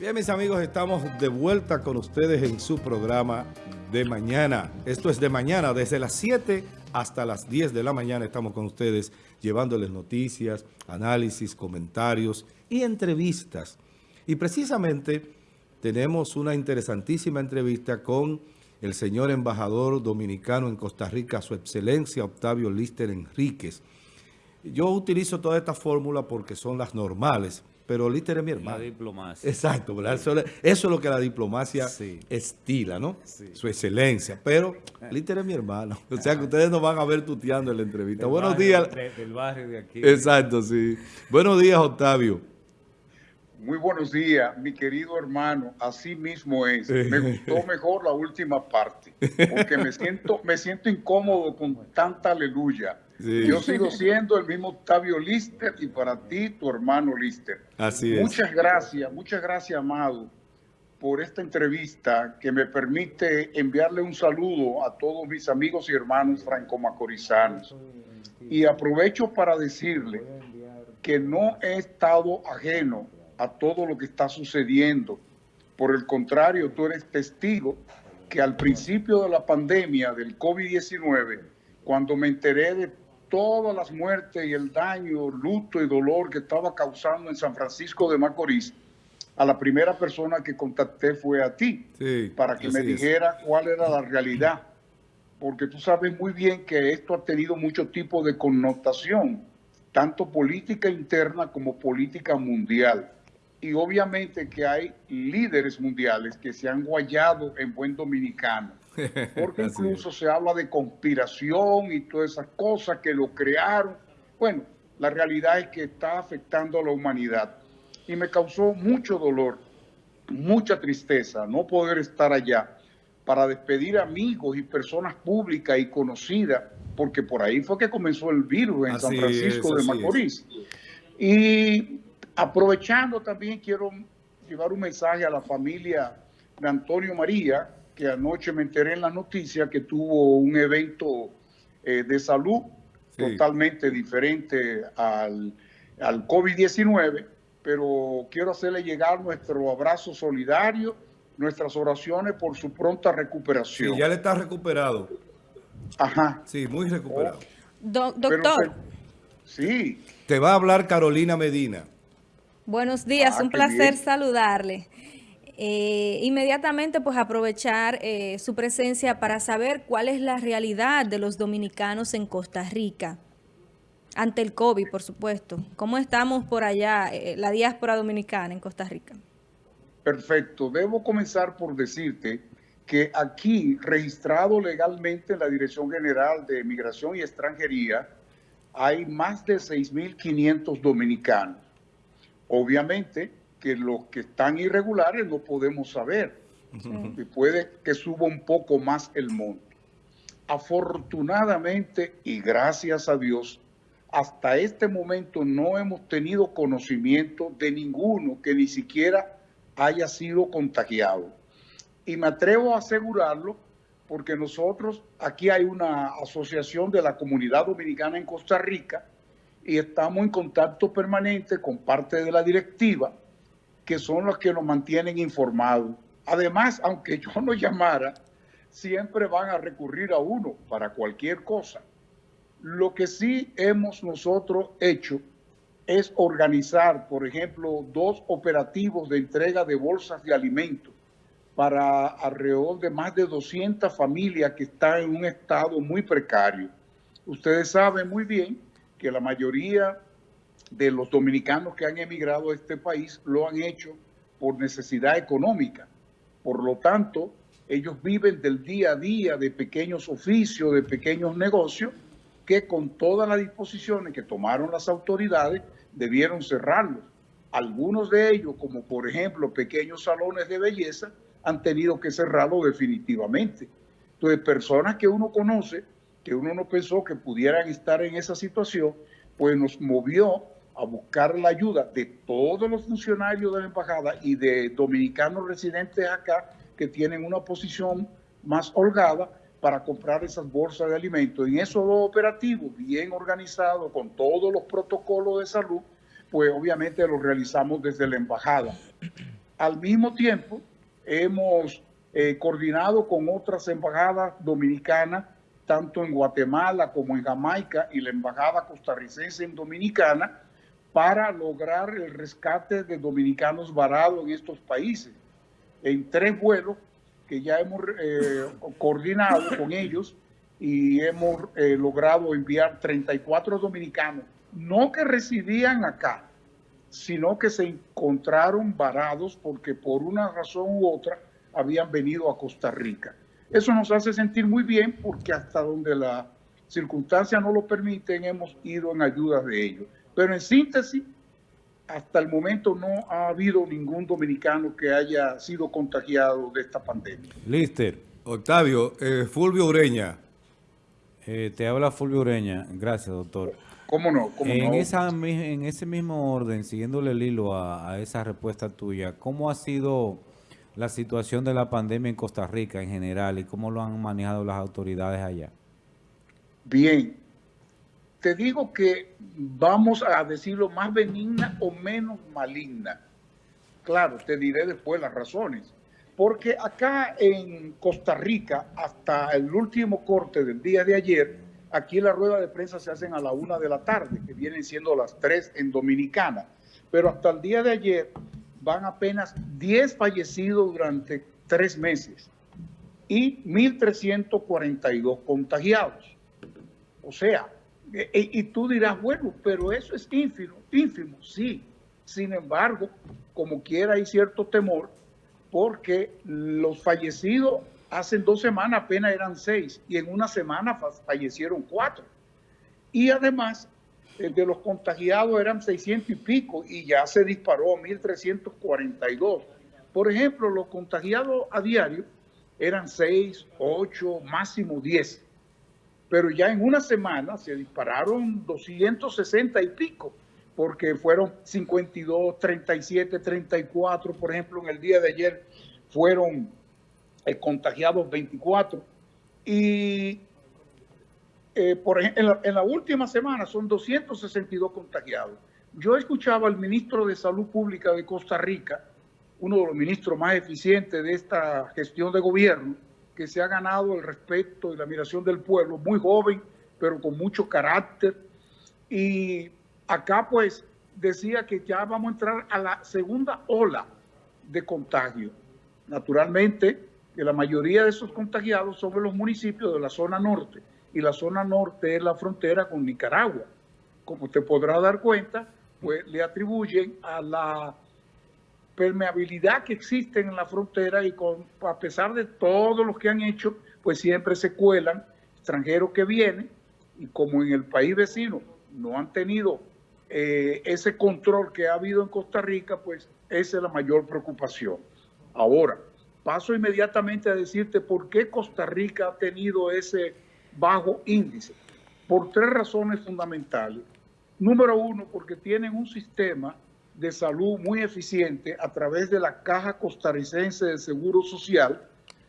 Bien, mis amigos, estamos de vuelta con ustedes en su programa de mañana. Esto es de mañana, desde las 7 hasta las 10 de la mañana estamos con ustedes llevándoles noticias, análisis, comentarios y entrevistas. Y precisamente tenemos una interesantísima entrevista con el señor embajador dominicano en Costa Rica, su excelencia Octavio Lister Enríquez. Yo utilizo toda esta fórmula porque son las normales, pero Lister es mi hermano. La diplomacia. Exacto, ¿verdad? Eso, es lo que la diplomacia estila, ¿no? Su excelencia. Pero Lister es mi hermano. O sea que ustedes nos van a ver tuteando en la entrevista. Buenos días. del barrio de aquí. Exacto, sí. Buenos días, Octavio. Muy buenos días, mi querido hermano. Así mismo es. Me gustó mejor la última parte, porque me siento, me siento incómodo con tanta aleluya. Yo sigo siendo el mismo Octavio Lister y para ti, tu hermano Lister. Así es. Muchas gracias, muchas gracias, Amado, por esta entrevista que me permite enviarle un saludo a todos mis amigos y hermanos franco-macorizanos. Y aprovecho para decirle que no he estado ajeno a todo lo que está sucediendo. Por el contrario, tú eres testigo que al principio de la pandemia del COVID-19, cuando me enteré de todas las muertes y el daño, luto y dolor que estaba causando en San Francisco de Macorís, a la primera persona que contacté fue a ti, para que me dijera cuál era la realidad. Porque tú sabes muy bien que esto ha tenido mucho tipo de connotación, tanto política interna como política mundial. Y obviamente que hay líderes mundiales que se han guayado en buen dominicano porque incluso se habla de conspiración y todas esas cosas que lo crearon. Bueno, la realidad es que está afectando a la humanidad y me causó mucho dolor, mucha tristeza no poder estar allá para despedir amigos y personas públicas y conocidas, porque por ahí fue que comenzó el virus en San Francisco de Macorís. Y aprovechando también quiero llevar un mensaje a la familia de Antonio María, que anoche me enteré en la noticia que tuvo un evento eh, de salud totalmente diferente al, al COVID-19, pero quiero hacerle llegar nuestro abrazo solidario, nuestras oraciones por su pronta recuperación. Sí, ya le está recuperado. Ajá. Sí, muy recuperado. doctor. sí. Te va a hablar Carolina Medina. Buenos días, ah, un placer saludarle. Eh, inmediatamente pues aprovechar eh, su presencia para saber cuál es la realidad de los dominicanos en Costa Rica, ante el COVID por supuesto. ¿Cómo estamos por allá, eh, la diáspora dominicana en Costa Rica? Perfecto, debo comenzar por decirte que aquí, registrado legalmente en la Dirección General de Migración y Extranjería, hay más de 6.500 dominicanos. Obviamente, que los que están irregulares no podemos saber. Y puede que suba un poco más el monto. Afortunadamente y gracias a Dios, hasta este momento no hemos tenido conocimiento de ninguno que ni siquiera haya sido contagiado. Y me atrevo a asegurarlo porque nosotros, aquí hay una asociación de la comunidad dominicana en Costa Rica y estamos en contacto permanente con parte de la directiva que son los que nos mantienen informados. Además, aunque yo no llamara, siempre van a recurrir a uno para cualquier cosa. Lo que sí hemos nosotros hecho es organizar, por ejemplo, dos operativos de entrega de bolsas de alimentos para alrededor de más de 200 familias que están en un estado muy precario. Ustedes saben muy bien que la mayoría de los dominicanos que han emigrado a este país lo han hecho por necesidad económica. Por lo tanto, ellos viven del día a día de pequeños oficios, de pequeños negocios, que con todas las disposiciones que tomaron las autoridades debieron cerrarlos. Algunos de ellos, como por ejemplo pequeños salones de belleza, han tenido que cerrarlo definitivamente. Entonces, personas que uno conoce, que uno no pensó que pudieran estar en esa situación, pues nos movió a buscar la ayuda de todos los funcionarios de la embajada y de dominicanos residentes acá que tienen una posición más holgada para comprar esas bolsas de alimentos. En esos dos operativos, bien organizados, con todos los protocolos de salud, pues obviamente los realizamos desde la embajada. Al mismo tiempo, hemos eh, coordinado con otras embajadas dominicanas, tanto en Guatemala como en Jamaica y la embajada costarricense en Dominicana, para lograr el rescate de dominicanos varados en estos países. En tres vuelos que ya hemos eh, coordinado con ellos y hemos eh, logrado enviar 34 dominicanos, no que residían acá, sino que se encontraron varados porque por una razón u otra habían venido a Costa Rica. Eso nos hace sentir muy bien porque hasta donde las circunstancias no lo permiten hemos ido en ayuda de ellos. Pero en síntesis, hasta el momento no ha habido ningún dominicano que haya sido contagiado de esta pandemia. Lister. Octavio, eh, Fulvio Ureña. Eh, te habla Fulvio Ureña. Gracias, doctor. ¿Cómo no? en, Esa, en ese mismo orden, siguiéndole el hilo a, esa respuesta tuya, ¿cómo ha sido la situación de la pandemia en Costa Rica en general y cómo lo han manejado las autoridades allá? Bien, te digo que vamos a decirlo más benigna o menos maligna. Claro, te diré después las razones. Porque acá en Costa Rica, hasta el último corte del día de ayer, Aquí la rueda de prensa se hacen a la una de la tarde, que vienen siendo las tres en Dominicana. Pero hasta el día de ayer van apenas 10 fallecidos durante tres meses y 1.342 contagiados. O sea, e, e, y, tú dirás, bueno, pero eso es ínfimo, ínfimo, sí. Sin embargo, como quiera hay cierto temor porque los fallecidos Hace dos semanas apenas eran seis y en una semana fallecieron cuatro. Y además, de los contagiados eran 600 y pico y ya se disparó a 1.342. Por ejemplo, los contagiados a diario eran 6, 8, máximo 10. Pero ya en una semana se dispararon 260 y pico, porque fueron 52, 37, 34. Por ejemplo, en el día de ayer fueron contagiados 24. Y eh, por en la, última semana son 262 contagiados. Yo escuchaba al ministro de Salud Pública de Costa Rica, uno de los ministros más eficientes de esta gestión de gobierno, que se ha ganado el respeto y la admiración del pueblo, muy joven, pero con mucho carácter. Y acá pues decía que ya vamos a entrar a la segunda ola de contagio. Naturalmente, que la mayoría de esos contagiados son de los municipios de la zona norte, y la zona norte es la frontera con Nicaragua. Como te podrás dar cuenta, pues le atribuyen a la permeabilidad que existe en la frontera y con, a pesar de todo lo que han hecho, pues siempre se cuelan extranjeros que vienen y como en el país vecino no han tenido eh, ese control que ha habido en Costa Rica, pues esa es la mayor preocupación. Ahora, paso inmediatamente a decirte por qué Costa Rica ha tenido ese bajo índice. Por tres razones fundamentales. Número uno, porque tienen un sistema de salud muy eficiente a través de la Caja Costarricense de Seguro Social,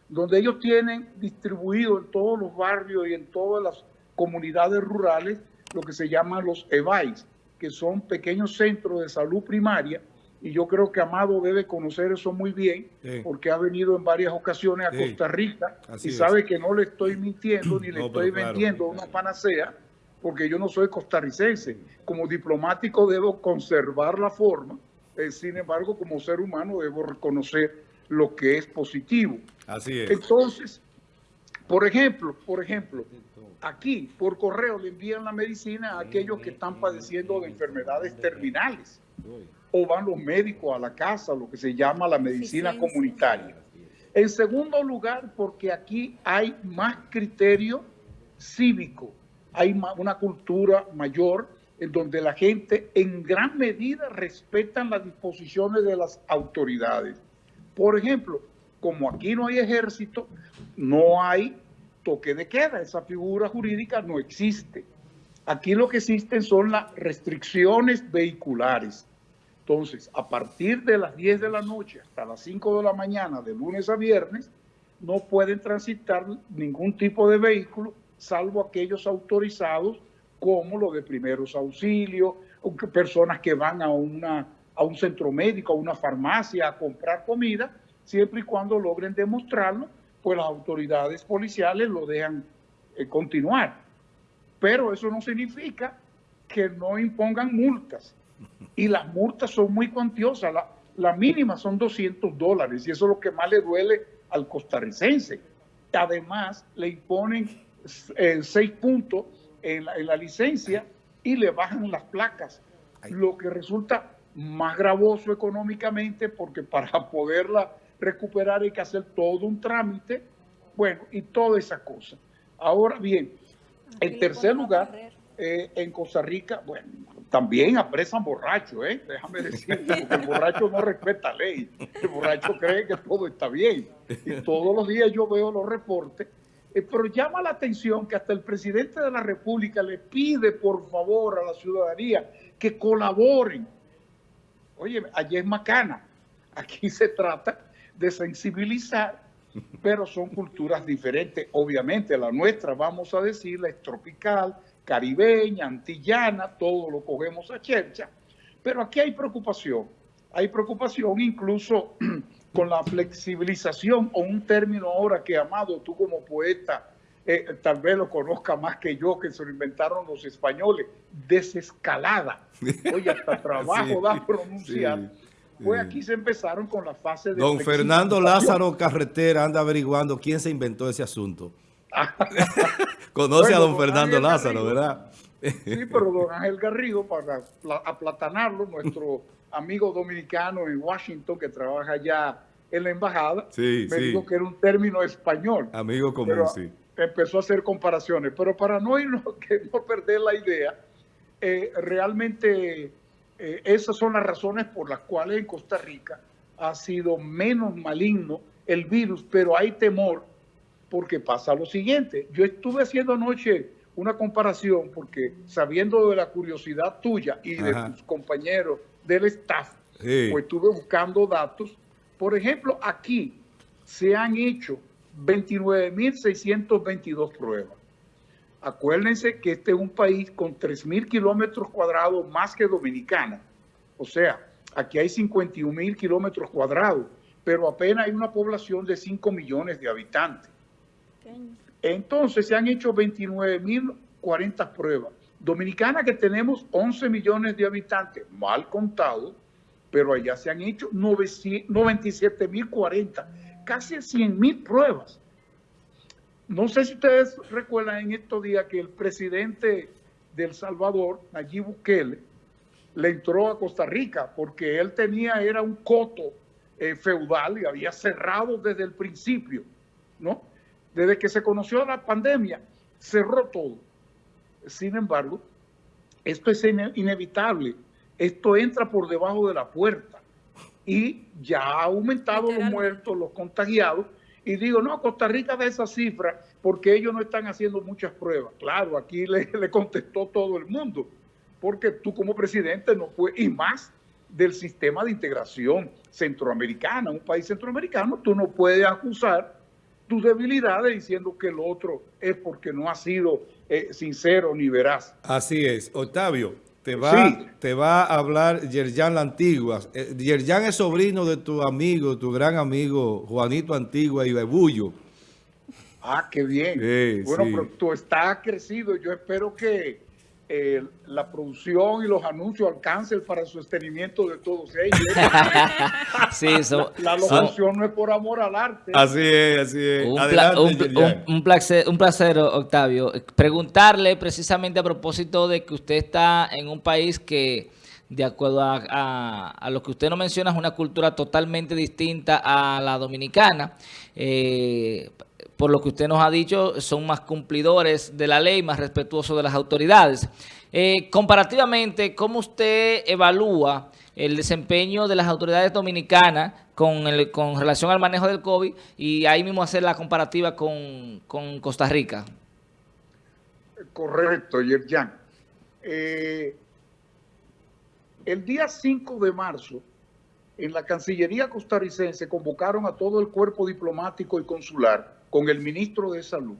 donde ellos tienen distribuido en todos los barrios y en todas las comunidades rurales lo que se llaman los EVAIS, que son pequeños centros de salud primaria. Y yo creo que Amado debe conocer eso muy bien, porque ha venido en varias ocasiones a Costa Rica y sabe que no le estoy mintiendo ni le estoy vendiendo una panacea, porque yo no soy costarricense. Como diplomático debo conservar la forma, eh, sin embargo, como ser humano debo reconocer lo que es positivo. Así es. Entonces, por ejemplo, por ejemplo, aquí por correo le envían la medicina a aquellos que están padeciendo de enfermedades terminales o van los médicos a la casa, lo que se llama la medicina comunitaria. En segundo lugar, porque aquí hay más criterio cívico, hay una cultura mayor en donde la gente en gran medida respetan las disposiciones de las autoridades. Por ejemplo, como aquí no hay ejército, no hay toque de queda, esa figura jurídica no existe. Aquí lo que existen son las restricciones vehiculares. Entonces, a partir de las 10 de la noche hasta las 5 de la mañana, de lunes a viernes, no pueden transitar ningún tipo de vehículo, salvo aquellos autorizados como los de primeros auxilios, personas que van a, una, a un centro médico, a una farmacia, a comprar comida, siempre y cuando logren demostrarlo, pues las autoridades policiales lo dejan eh, continuar. Pero eso no significa que no impongan multas. Y las multas son muy cuantiosas. La, mínima son 200 dólares y eso es lo que más le duele al costarricense. Además, le imponen eh, seis puntos en la, licencia y le bajan las placas, lo que resulta más gravoso económicamente porque para poderla recuperar hay que hacer todo un trámite, bueno, y toda esa cosa. Ahora bien, en tercer lugar, eh, en Costa Rica, bueno, también apresan borrachos, ¿eh? déjame decirte, porque el borracho no respeta ley, el borracho cree que todo está bien. Y todos los días yo veo los reportes, eh, pero llama la atención que hasta el presidente de la República le pide por favor a la ciudadanía que colaboren. Oye, allí es macana, aquí se trata de sensibilizar, pero son culturas diferentes. Obviamente la nuestra, vamos a decirla, es tropical, caribeña, antillana, todo lo cogemos a chercha, pero aquí hay preocupación, hay preocupación incluso con la flexibilización o un término ahora que, Amado, tú como poeta, eh, tal vez lo conozca más que yo, que se lo inventaron los españoles, desescalada. Oye, hasta trabajo da pronunciar. Pues aquí se empezaron con la fase de... Don Fernando Lázaro Carretera anda averiguando quién se inventó ese asunto. Conoce a don, Fernando Lázaro, ¿verdad? sí, pero don Ángel Garrido, para aplatanarlo, nuestro amigo dominicano en Washington que trabaja ya en la embajada, me dijo que era un término español. Amigo común, sí. Empezó a hacer comparaciones, pero para no irnos, que no perder la idea, eh, realmente eh, esas son las razones por las cuales en Costa Rica ha sido menos maligno el virus, pero hay temor porque pasa lo siguiente. Yo estuve haciendo anoche una comparación porque sabiendo de la curiosidad tuya y de tus compañeros del staff, pues estuve buscando datos. Por ejemplo, aquí se han hecho 29.622 pruebas. Acuérdense que este es un país con 3.000 kilómetros cuadrados más que Dominicana. O sea, aquí hay 51.000 kilómetros cuadrados, pero apenas hay una población de 5 millones de habitantes. Entonces se han hecho 29.040 pruebas. Dominicana que tenemos 11 millones de habitantes, mal contado, pero allá se han hecho 97.040, casi 100.000 pruebas. No sé si ustedes recuerdan en estos días que el presidente de El Salvador, Nayib Bukele, le entró a Costa Rica porque él tenía, era un coto eh, feudal y había cerrado desde el principio, ¿no? Desde que se conoció la pandemia, cerró todo. Sin embargo, esto es inevitable. Esto entra por debajo de la puerta. Y ya ha aumentado los muertos, los contagiados, y digo, no, Costa Rica da esa cifra porque ellos no están haciendo muchas pruebas. Claro, aquí le, contestó todo el mundo, porque tú como presidente no puedes, y más del sistema de integración centroamericana, un país centroamericano, tú no puedes acusar tus debilidades diciendo que el otro es porque no ha sido eh, sincero ni veraz. Así es. Octavio, te va, te va a hablar Yerjan La Antigua. Eh, Yerjan es sobrino de tu amigo, tu gran amigo Juanito Antigua y Bebullo. Ah, qué bien. bueno, pero tú estás crecido. Yo espero que eh, la producción y los anuncios alcancen para el sostenimiento de todos ellos. sí, la locución no es por amor al arte. Así es, así es. Un, placer, un placer, Octavio. Preguntarle precisamente a propósito de que usted está en un país que de acuerdo a, lo que usted nos menciona, es una cultura totalmente distinta a la dominicana. Eh, por lo que usted nos ha dicho, son más cumplidores de la ley, más respetuosos de las autoridades. Eh, comparativamente, ¿cómo usted evalúa el desempeño de las autoridades dominicanas con, relación al manejo del COVID y ahí mismo hacer la comparativa con, Costa Rica? Correcto, Yerjan. Eh, el día 5 de marzo, en la Cancillería costarricense convocaron a todo el cuerpo diplomático y consular con el ministro de Salud.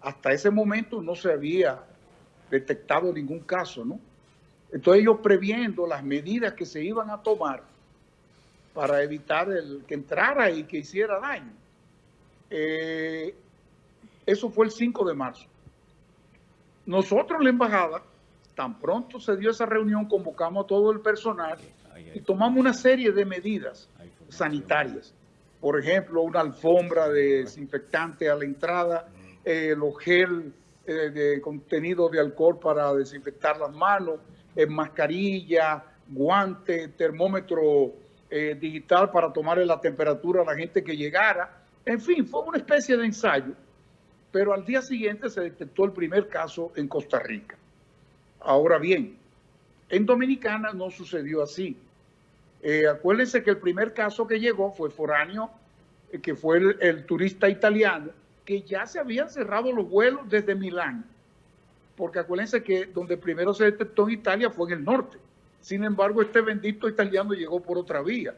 Hasta ese momento no se había detectado ningún caso, ¿no? Entonces ellos previendo las medidas que se iban a tomar para evitar el, que entrara y que hiciera daño. Eh, eso fue el 5 de marzo. Nosotros, la embajada, tan pronto se dio esa reunión, convocamos a todo el personal y tomamos una serie de medidas sanitarias. Por ejemplo, una alfombra de desinfectante a la entrada, eh, los gel eh, de contenido de alcohol para desinfectar las manos, eh, mascarilla, guante, termómetro digital para tomarle la temperatura a la gente que llegara. En fin, fue una especie de ensayo, pero al día siguiente se detectó el primer caso en Costa Rica. Ahora bien, en Dominicana no sucedió así. Eh, acuérdense que el primer caso que llegó fue foráneo, eh, que fue el, turista italiano, que ya se habían cerrado los vuelos desde Milán. Porque acuérdense que donde primero se detectó en Italia fue en el norte. Sin embargo, este bendito italiano llegó por otra vía,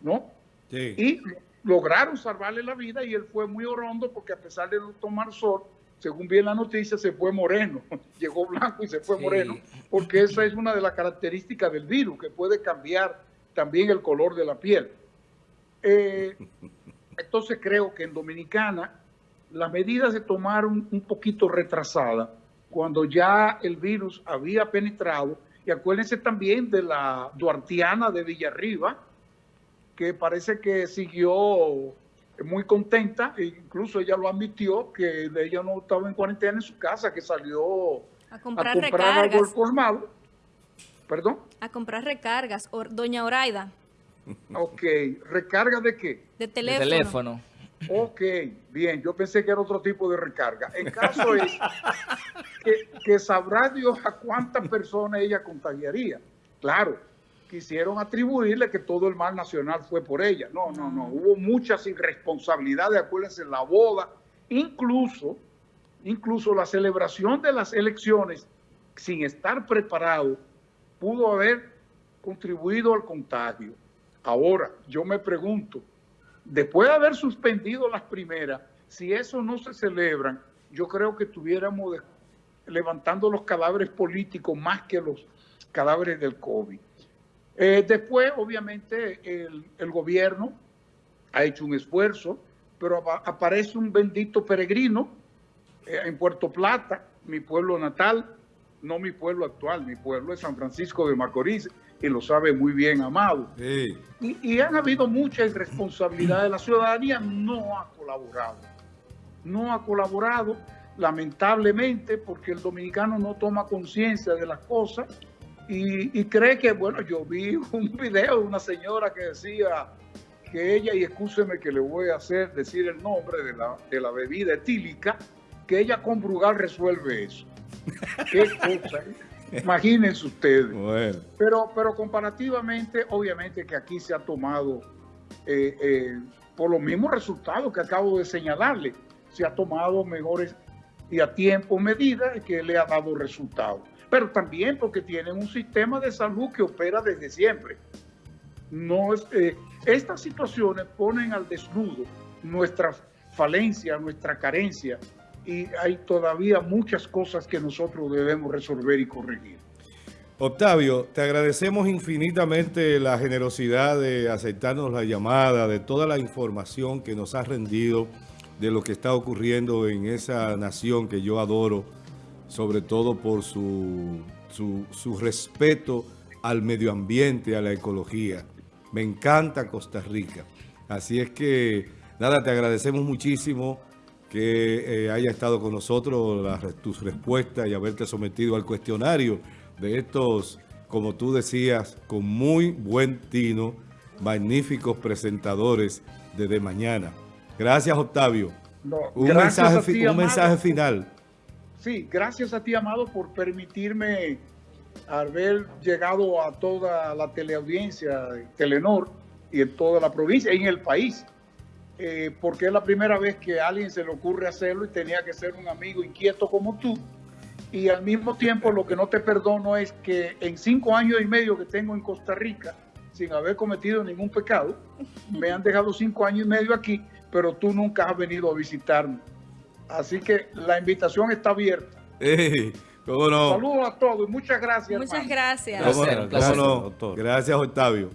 ¿no? Sí. Y lograron salvarle la vida y él fue muy orondo porque a pesar de no tomar sol, según vi en la noticia, se fue moreno. Llegó blanco y se fue moreno, porque esa es una de las características del virus, que puede cambiar también el color de la piel. Eh, entonces creo que en Dominicana las medidas se tomaron un poquito retrasadas cuando ya el virus había penetrado. Y acuérdense también de la duartiana de Villarriba, que parece que siguió muy contenta, e incluso ella lo admitió, que ella no estaba en cuarentena en su casa, que salió a comprar, algo al colmado. ¿Perdón? A comprar recargas, doña Oraida. Ok, ¿recarga de qué? De teléfono. De teléfono. Ok, bien, yo pensé que era otro tipo de recarga. El caso es que, que sabrá Dios a cuántas personas ella contagiaría. Claro, quisieron atribuirle que todo el mal nacional fue por ella. No, no, no. Hubo muchas irresponsabilidades, acuérdense, la boda, incluso, incluso la celebración de las elecciones sin estar preparado pudo haber contribuido al contagio. Ahora, yo me pregunto, después de haber suspendido las primeras, si eso no se celebran, yo creo que estuviéramos levantando los cadáveres políticos más que los cadáveres del COVID. Eh, después, obviamente, el, gobierno ha hecho un esfuerzo, pero aparece un bendito peregrino eh, en Puerto Plata, mi pueblo natal, no mi pueblo actual, mi pueblo es San Francisco de Macorís, y lo sabe muy bien Amado. Y, y han habido mucha irresponsabilidad de la ciudadanía, no ha colaborado. No ha colaborado, lamentablemente, porque el dominicano no toma conciencia de las cosas y, cree que, bueno, yo vi un video de una señora que decía que ella, y escúcheme que le voy a hacer decir el nombre de la, de la bebida etílica, que ella con Brugal resuelve eso. Qué cosa, ¿eh? imagínense ustedes. Pero, pero comparativamente, obviamente que aquí se ha tomado, eh, eh, por los mismos resultados que acabo de señalarle, se ha tomado mejores y a tiempo medidas que le ha dado resultados pero también porque tienen un sistema de salud que opera desde siempre. No eh, estas situaciones ponen al desnudo nuestra falencia, nuestra carencia, y hay todavía muchas cosas que nosotros debemos resolver y corregir. Octavio, te agradecemos infinitamente la generosidad de aceptarnos la llamada, de toda la información que nos has rendido de lo que está ocurriendo en esa nación que yo adoro, sobre todo por su, su, respeto al medio ambiente, a la ecología. Me encanta Costa Rica. Así es que, nada, te agradecemos muchísimo que eh, haya estado con nosotros, tus respuestas y haberte sometido al cuestionario de estos, como tú decías, con muy buen tino, magníficos presentadores de De Mañana. Gracias, Octavio. un, mensaje, un mensaje final. Sí, gracias a ti, Amado, por permitirme haber llegado a toda la teleaudiencia de Telenor y en toda la provincia y en el país, eh, porque es la primera vez que a alguien se le ocurre hacerlo y tenía que ser un amigo inquieto como tú. Y al mismo tiempo lo que no te perdono es que en cinco años y medio que tengo en Costa Rica, sin haber cometido ningún pecado, me han dejado cinco años y medio aquí, pero tú nunca has venido a visitarme. Así que la invitación está abierta. ¿Cómo no? Saludos a todos y muchas gracias. Muchas hermano. gracias. ¿Cómo, Placer, cómo placer, no? Gracias, Octavio.